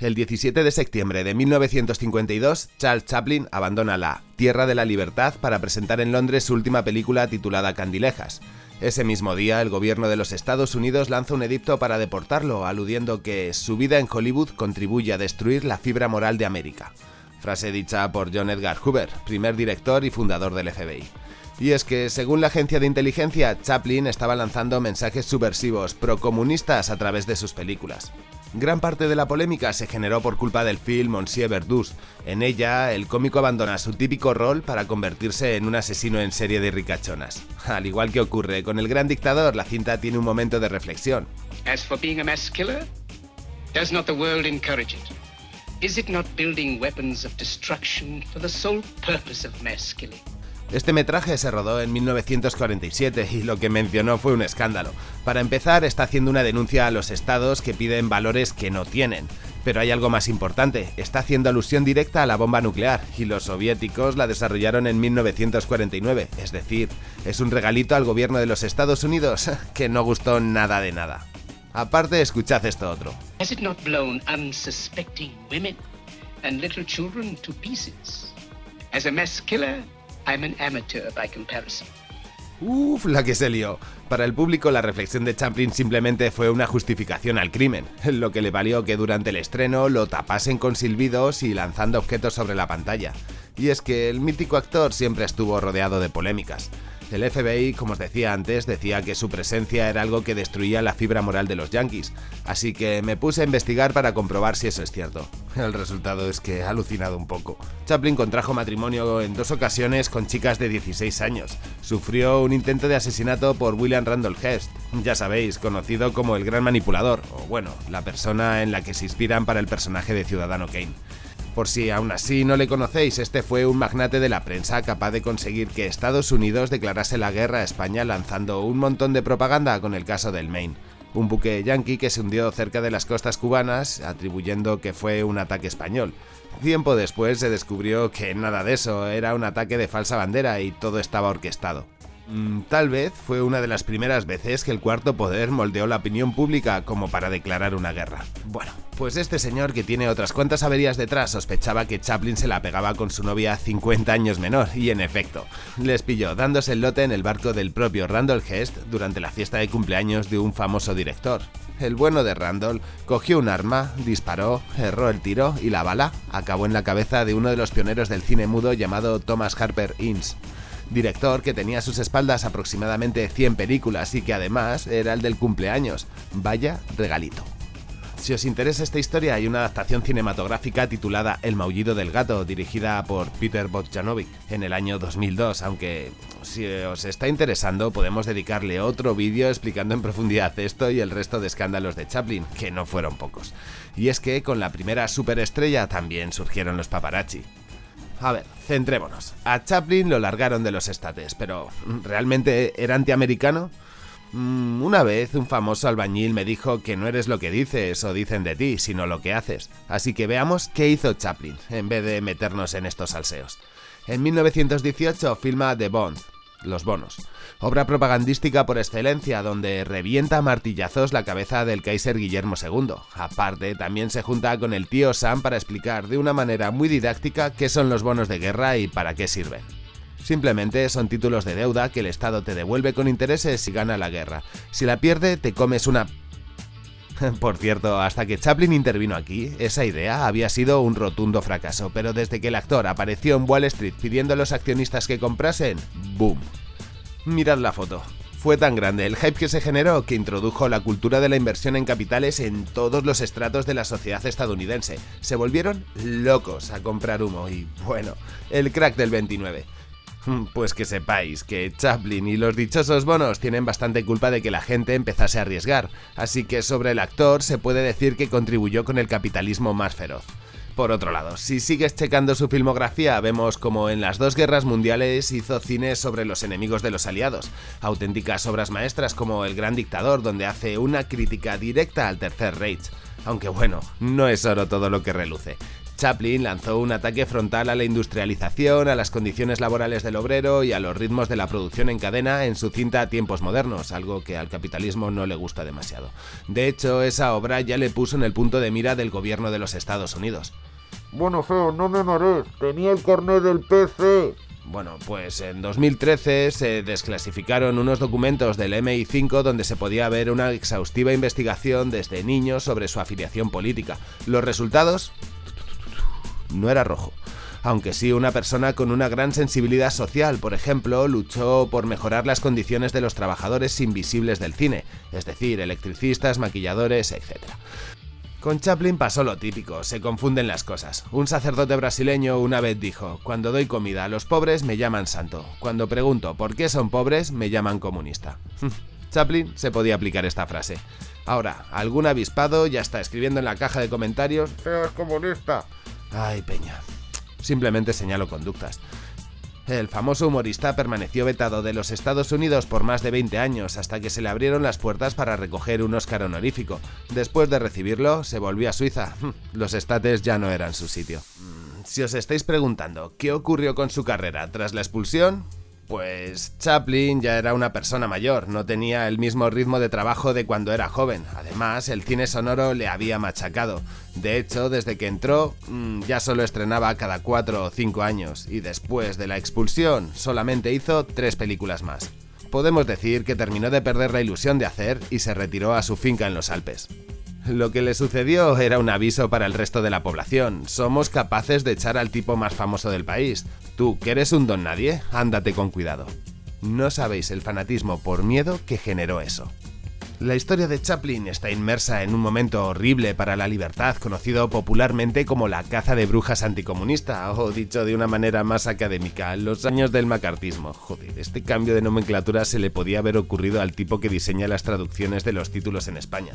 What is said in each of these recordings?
El 17 de septiembre de 1952, Charles Chaplin abandona la Tierra de la Libertad para presentar en Londres su última película titulada Candilejas. Ese mismo día, el gobierno de los Estados Unidos lanza un edicto para deportarlo, aludiendo que su vida en Hollywood contribuye a destruir la fibra moral de América. Frase dicha por John Edgar Hoover, primer director y fundador del FBI. Y es que, según la agencia de inteligencia, Chaplin estaba lanzando mensajes subversivos procomunistas a través de sus películas. Gran parte de la polémica se generó por culpa del film Monsieur Verdus. En ella, el cómico abandona su típico rol para convertirse en un asesino en serie de ricachonas. Al igual que ocurre con el gran dictador, la cinta tiene un momento de reflexión. As for being a mass killer, does not the world encourage it? Is it not building weapons of destruction for the sole purpose of mass killing? Este metraje se rodó en 1947 y lo que mencionó fue un escándalo. Para empezar, está haciendo una denuncia a los estados que piden valores que no tienen. Pero hay algo más importante, está haciendo alusión directa a la bomba nuclear, y los soviéticos la desarrollaron en 1949, es decir, es un regalito al gobierno de los Estados Unidos que no gustó nada de nada. Aparte, escuchad esto otro. As a mass killer, I'm an amateur by comparison. Uf, la que se lió. Para el público la reflexión de Chaplin simplemente fue una justificación al crimen, lo que le valió que durante el estreno lo tapasen con silbidos y lanzando objetos sobre la pantalla. Y es que el mítico actor siempre estuvo rodeado de polémicas. El FBI, como os decía antes, decía que su presencia era algo que destruía la fibra moral de los yankees, así que me puse a investigar para comprobar si eso es cierto. El resultado es que he alucinado un poco. Chaplin contrajo matrimonio en dos ocasiones con chicas de 16 años. Sufrió un intento de asesinato por William Randolph Hearst, ya sabéis, conocido como el gran manipulador, o bueno, la persona en la que se inspiran para el personaje de Ciudadano Kane. Por si aún así no le conocéis, este fue un magnate de la prensa capaz de conseguir que Estados Unidos declarase la guerra a España lanzando un montón de propaganda con el caso del Maine. Un buque yankee que se hundió cerca de las costas cubanas, atribuyendo que fue un ataque español. Tiempo después se descubrió que nada de eso, era un ataque de falsa bandera y todo estaba orquestado. Mm, tal vez fue una de las primeras veces que el cuarto poder moldeó la opinión pública como para declarar una guerra. Bueno, pues este señor que tiene otras cuantas averías detrás sospechaba que Chaplin se la pegaba con su novia 50 años menor y en efecto, les pilló dándose el lote en el barco del propio Randall Hest durante la fiesta de cumpleaños de un famoso director. El bueno de Randall cogió un arma, disparó, erró el tiro y la bala acabó en la cabeza de uno de los pioneros del cine mudo llamado Thomas Harper Innes director que tenía a sus espaldas aproximadamente 100 películas y que además era el del cumpleaños. Vaya regalito. Si os interesa esta historia, hay una adaptación cinematográfica titulada El maullido del gato, dirigida por Peter Bogdanovic en el año 2002, aunque si os está interesando podemos dedicarle otro vídeo explicando en profundidad esto y el resto de escándalos de Chaplin, que no fueron pocos. Y es que con la primera superestrella también surgieron los paparazzi. A ver, centrémonos. A Chaplin lo largaron de los estates, pero ¿realmente era antiamericano? Mm, una vez un famoso albañil me dijo que no eres lo que dices o dicen de ti, sino lo que haces. Así que veamos qué hizo Chaplin, en vez de meternos en estos salseos. En 1918 filma The Bond, los bonos. Obra propagandística por excelencia, donde revienta martillazos la cabeza del Kaiser Guillermo II. Aparte, también se junta con el tío Sam para explicar de una manera muy didáctica qué son los bonos de guerra y para qué sirven. Simplemente son títulos de deuda que el Estado te devuelve con intereses si gana la guerra. Si la pierde, te comes una por cierto, hasta que Chaplin intervino aquí, esa idea había sido un rotundo fracaso, pero desde que el actor apareció en Wall Street pidiendo a los accionistas que comprasen, ¡boom! Mirad la foto. Fue tan grande el hype que se generó que introdujo la cultura de la inversión en capitales en todos los estratos de la sociedad estadounidense. Se volvieron locos a comprar humo y, bueno, el crack del 29. Pues que sepáis que Chaplin y los dichosos bonos tienen bastante culpa de que la gente empezase a arriesgar, así que sobre el actor se puede decir que contribuyó con el capitalismo más feroz. Por otro lado, si sigues checando su filmografía, vemos como en las dos guerras mundiales hizo cine sobre los enemigos de los aliados, auténticas obras maestras como El Gran Dictador, donde hace una crítica directa al Tercer Reich. Aunque bueno, no es oro todo lo que reluce. Chaplin lanzó un ataque frontal a la industrialización, a las condiciones laborales del obrero y a los ritmos de la producción en cadena en su cinta Tiempos Modernos, algo que al capitalismo no le gusta demasiado. De hecho, esa obra ya le puso en el punto de mira del gobierno de los Estados Unidos. Bueno, feo, no me marees, tenía el carnet del PC. Bueno, pues en 2013 se desclasificaron unos documentos del MI5 donde se podía ver una exhaustiva investigación desde niños sobre su afiliación política. Los resultados no era rojo. Aunque sí una persona con una gran sensibilidad social, por ejemplo, luchó por mejorar las condiciones de los trabajadores invisibles del cine, es decir, electricistas, maquilladores, etc. Con Chaplin pasó lo típico, se confunden las cosas. Un sacerdote brasileño una vez dijo, cuando doy comida a los pobres me llaman santo, cuando pregunto por qué son pobres me llaman comunista. Chaplin se podía aplicar esta frase. Ahora, algún avispado ya está escribiendo en la caja de comentarios, Seas comunista. Ay, Peña. Simplemente señalo conductas. El famoso humorista permaneció vetado de los Estados Unidos por más de 20 años hasta que se le abrieron las puertas para recoger un Oscar honorífico. Después de recibirlo, se volvió a Suiza. Los estates ya no eran su sitio. Mm, si os estáis preguntando qué ocurrió con su carrera tras la expulsión, pues Chaplin ya era una persona mayor, no tenía el mismo ritmo de trabajo de cuando era joven. Además, el cine sonoro le había machacado. De hecho, desde que entró, mm, ya solo estrenaba cada 4 o 5 años, y después de la expulsión solamente hizo 3 películas más. Podemos decir que terminó de perder la ilusión de hacer y se retiró a su finca en los Alpes. Lo que le sucedió era un aviso para el resto de la población. Somos capaces de echar al tipo más famoso del país. Tú, que eres un don nadie, ándate con cuidado. No sabéis el fanatismo por miedo que generó eso. La historia de Chaplin está inmersa en un momento horrible para la libertad, conocido popularmente como la caza de brujas anticomunista, o dicho de una manera más académica, los años del macartismo. Joder, este cambio de nomenclatura se le podía haber ocurrido al tipo que diseña las traducciones de los títulos en España.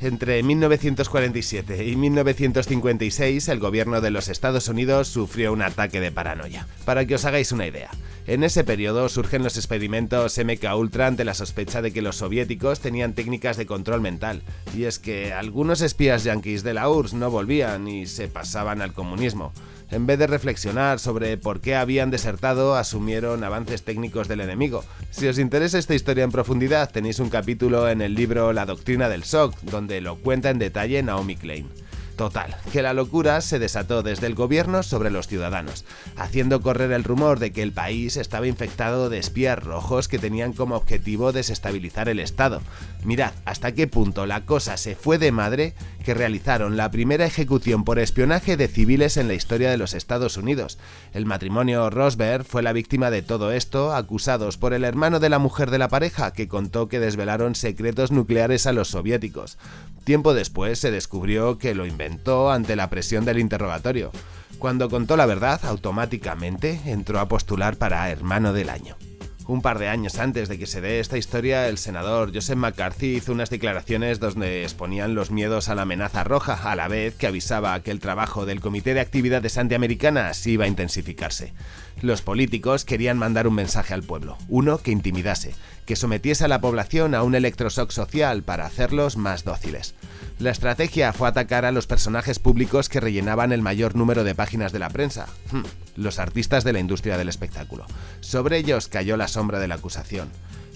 Entre 1947 y 1956, el gobierno de los Estados Unidos sufrió un ataque de paranoia. Para que os hagáis una idea, en ese periodo surgen los experimentos MK Ultra ante la sospecha de que los soviéticos tenían técnicas de control mental, y es que algunos espías yanquis de la URSS no volvían y se pasaban al comunismo. En vez de reflexionar sobre por qué habían desertado, asumieron avances técnicos del enemigo. Si os interesa esta historia en profundidad, tenéis un capítulo en el libro La doctrina del shock, donde lo cuenta en detalle Naomi Klein. Total, que la locura se desató desde el gobierno sobre los ciudadanos, haciendo correr el rumor de que el país estaba infectado de espías rojos que tenían como objetivo desestabilizar el Estado. Mirad hasta qué punto la cosa se fue de madre que realizaron la primera ejecución por espionaje de civiles en la historia de los Estados Unidos. El matrimonio Rosberg fue la víctima de todo esto, acusados por el hermano de la mujer de la pareja que contó que desvelaron secretos nucleares a los soviéticos. Tiempo después se descubrió que lo inventó ante la presión del interrogatorio. Cuando contó la verdad, automáticamente entró a postular para hermano del año. Un par de años antes de que se dé esta historia, el senador Joseph McCarthy hizo unas declaraciones donde exponían los miedos a la amenaza roja, a la vez que avisaba que el trabajo del Comité de Actividades Antiamericanas iba a intensificarse. Los políticos querían mandar un mensaje al pueblo, uno que intimidase, que sometiese a la población a un electroshock social para hacerlos más dóciles. La estrategia fue atacar a los personajes públicos que rellenaban el mayor número de páginas de la prensa, hmm, los artistas de la industria del espectáculo. Sobre ellos cayó la sombra de la acusación.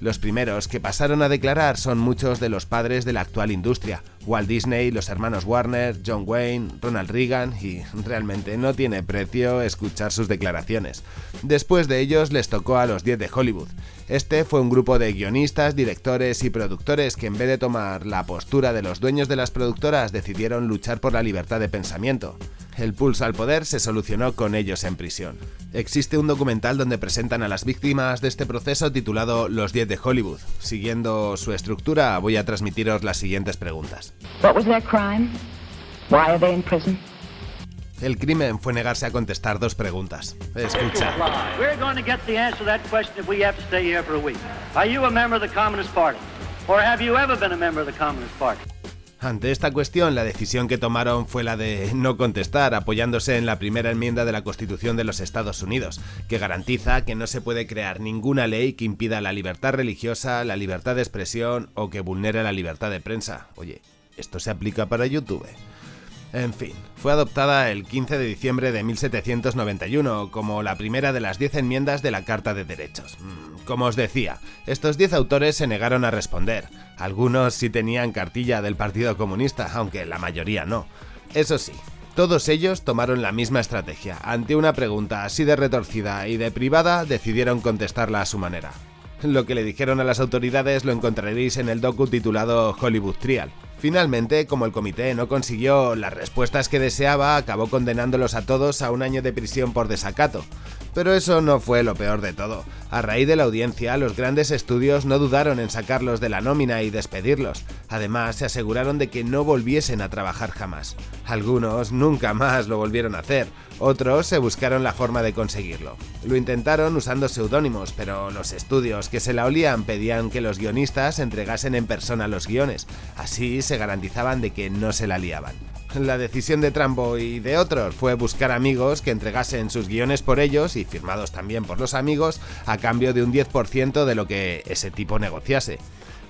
Los primeros que pasaron a declarar son muchos de los padres de la actual industria, Walt Disney, los hermanos Warner, John Wayne, Ronald Reagan y realmente no tiene precio escuchar sus declaraciones. Después de ellos les tocó a los 10 de Hollywood. Este fue un grupo de guionistas, directores y productores que en vez de tomar la postura de los dueños de las productoras decidieron luchar por la libertad de pensamiento. El pulso al poder se solucionó con ellos en prisión. Existe un documental donde presentan a las víctimas de este proceso titulado Los 10 de Hollywood. Siguiendo su estructura, voy a transmitiros las siguientes preguntas. What was their crime? Why are they in prison? El crimen fue negarse a contestar dos preguntas. Escucha. We're going to get the answer to that question if we have to stay here for a week. Are you a member of the Communist Party? Or have you ever been a member of the Communist Party? Ante esta cuestión, la decisión que tomaron fue la de no contestar, apoyándose en la primera enmienda de la Constitución de los Estados Unidos, que garantiza que no se puede crear ninguna ley que impida la libertad religiosa, la libertad de expresión o que vulnere la libertad de prensa. Oye, Esto se aplica para YouTube. En fin, fue adoptada el 15 de diciembre de 1791 como la primera de las 10 enmiendas de la Carta de Derechos. Mm, como os decía, estos 10 autores se negaron a responder. Algunos sí tenían cartilla del Partido Comunista, aunque la mayoría no. Eso sí, todos ellos tomaron la misma estrategia. Ante una pregunta así de retorcida y de privada, decidieron contestarla a su manera. Lo que le dijeron a las autoridades lo encontraréis en el docu titulado Hollywood Trial. Finalmente, como el comité no consiguió las respuestas que deseaba, acabó condenándolos a todos a un año de prisión por desacato. Pero eso no fue lo peor de todo. A raíz de la audiencia, los grandes estudios no dudaron en sacarlos de la nómina y despedirlos. Además, se aseguraron de que no volviesen a trabajar jamás. Algunos nunca más lo volvieron a hacer, otros se buscaron la forma de conseguirlo. Lo intentaron usando seudónimos, pero los estudios que se la olían pedían que los guionistas entregasen en persona los guiones, así se garantizaban de que no se la liaban. La decisión de Trambo y de otros fue buscar amigos que entregasen sus guiones por ellos y firmados también por los amigos a cambio de un 10% de lo que ese tipo negociase.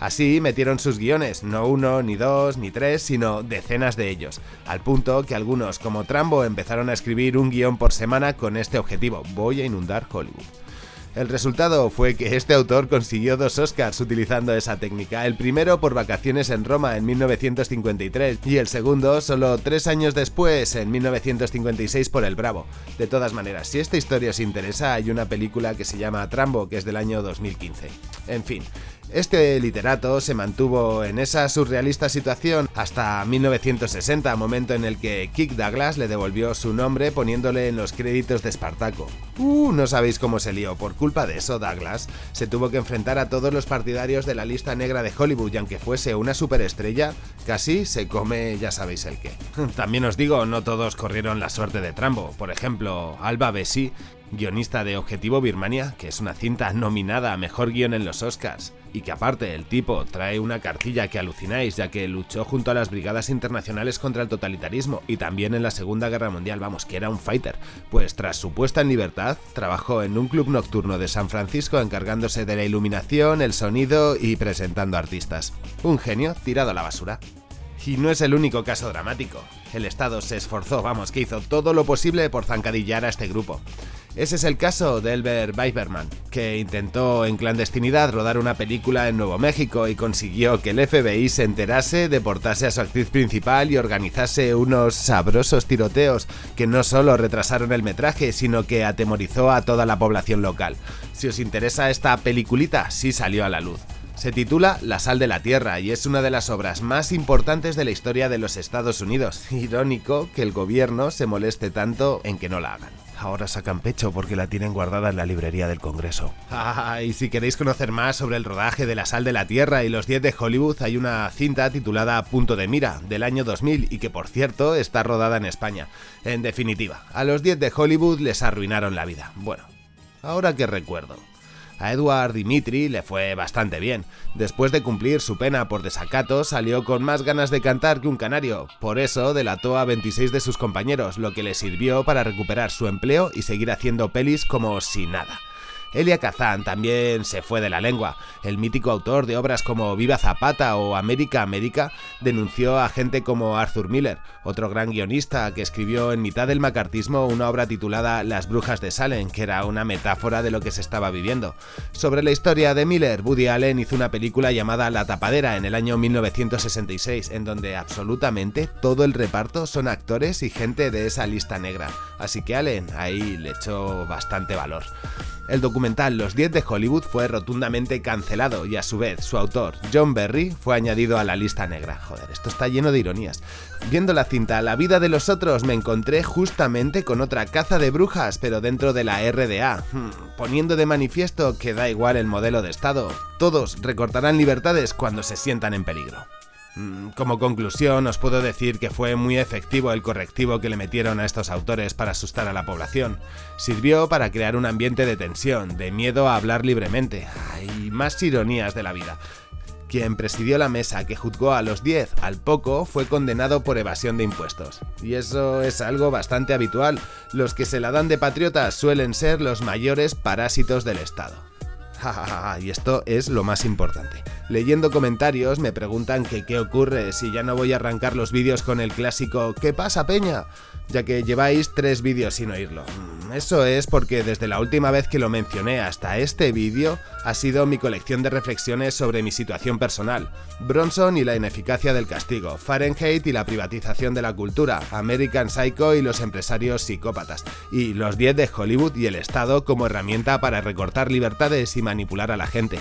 Así metieron sus guiones, no uno, ni dos, ni tres, sino decenas de ellos, al punto que algunos como Trambo empezaron a escribir un guion por semana con este objetivo, voy a inundar Hollywood. El resultado fue que este autor consiguió dos Oscars utilizando esa técnica, el primero por Vacaciones en Roma en 1953 y el segundo solo tres años después, en 1956 por El Bravo. De todas maneras, si esta historia os interesa, hay una película que se llama Trambo, que es del año 2015. En fin, este literato se mantuvo en esa surrealista situación hasta 1960, momento en el que Kick Douglas le devolvió su nombre poniéndole en los créditos de Espartaco. Uh, no sabéis cómo se lió. Por culpa de eso, Douglas se tuvo que enfrentar a todos los partidarios de la lista negra de Hollywood y aunque fuese una superestrella, casi se come ya sabéis el qué. También os digo, no todos corrieron la suerte de Trambo. Por ejemplo, Alba Bessi, guionista de Objetivo Birmania, que es una cinta nominada a Mejor Guión en los Oscars y que aparte el tipo trae una cartilla que alucináis ya que luchó junto a las brigadas internacionales contra el totalitarismo y también en la Segunda Guerra Mundial, vamos, que era un fighter, pues tras su puesta en libertad trabajó en un club nocturno de San Francisco encargándose de la iluminación, el sonido y presentando artistas. Un genio tirado a la basura. Y no es el único caso dramático. El Estado se esforzó, vamos, que hizo todo lo posible por zancadillar a este grupo. Ese es el caso de Elbert Weiberman, que intentó en clandestinidad rodar una película en Nuevo México y consiguió que el FBI se enterase, deportase a su actriz principal y organizase unos sabrosos tiroteos que no solo retrasaron el metraje, sino que atemorizó a toda la población local. Si os interesa esta peliculita, sí salió a la luz. Se titula La sal de la tierra y es una de las obras más importantes de la historia de los Estados Unidos. Irónico que el gobierno se moleste tanto en que no la hagan. Ahora sacan pecho porque la tienen guardada en la librería del Congreso. Ah, y si queréis conocer más sobre el rodaje de La Sal de la Tierra y los 10 de Hollywood, hay una cinta titulada Punto de Mira, del año 2000, y que por cierto está rodada en España. En definitiva, a los 10 de Hollywood les arruinaron la vida. Bueno, ahora que recuerdo. A Edward Dimitri le fue bastante bien. Después de cumplir su pena por desacato, salió con más ganas de cantar que un canario. Por eso delató a 26 de sus compañeros, lo que le sirvió para recuperar su empleo y seguir haciendo pelis como si nada. Elia Kazan también se fue de la lengua. El mítico autor de obras como Viva Zapata o América América denunció a gente como Arthur Miller, otro gran guionista que escribió en mitad del macartismo una obra titulada Las Brujas de Salem, que era una metáfora de lo que se estaba viviendo. Sobre la historia de Miller, Woody Allen hizo una película llamada La Tapadera en el año 1966, en donde absolutamente todo el reparto son actores y gente de esa lista negra. Así que Allen ahí le echó bastante valor. El documental Los 10 de Hollywood fue rotundamente cancelado y a su vez su autor, John Berry, fue añadido a la lista negra. Joder, esto está lleno de ironías. Viendo la cinta La vida de los otros me encontré justamente con otra caza de brujas, pero dentro de la RDA, hmm, poniendo de manifiesto que da igual el modelo de Estado. Todos recortarán libertades cuando se sientan en peligro. Mm, como conclusión, os puedo decir que fue muy efectivo el correctivo que le metieron a estos autores para asustar a la población. Sirvió para crear un ambiente de tensión, de miedo a hablar libremente. Hay más ironías de la vida. Quien presidió la mesa que juzgó a los 10 al poco fue condenado por evasión de impuestos. Y eso es algo bastante habitual. Los que se la dan de patriotas suelen ser los mayores parásitos del Estado. Y esto es lo más importante. Leyendo comentarios me preguntan que qué ocurre si ya no voy a arrancar los vídeos con el clásico ¿Qué pasa, Peña? ya que lleváis tres vídeos sin oírlo. Eso es porque desde la última vez que lo mencioné hasta este vídeo ha sido mi colección de reflexiones sobre mi situación personal, Bronson y la ineficacia del castigo, Fahrenheit y la privatización de la cultura, American Psycho y los empresarios psicópatas, y los 10 de Hollywood y el Estado como herramienta para recortar libertades y manipular a la gente.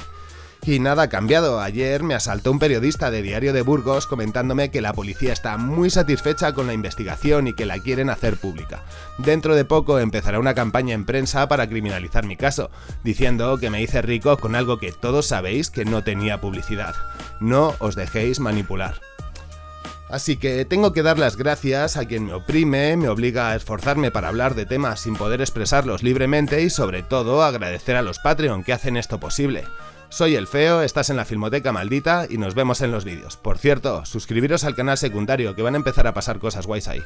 Y nada ha cambiado, ayer me asaltó un periodista de Diario de Burgos comentándome que la policía está muy satisfecha con la investigación y que la quieren hacer pública. Dentro de poco empezará una campaña en prensa para criminalizar mi caso, diciendo que me hice rico con algo que todos sabéis que no tenía publicidad. No os dejéis manipular. Así que tengo que dar las gracias a quien me oprime, me obliga a esforzarme para hablar de temas sin poder expresarlos libremente y sobre todo agradecer a los Patreon que hacen esto posible. Soy el Feo, estás en la Filmoteca Maldita y nos vemos en los vídeos. Por cierto, suscribiros al canal secundario que van a empezar a pasar cosas guays ahí.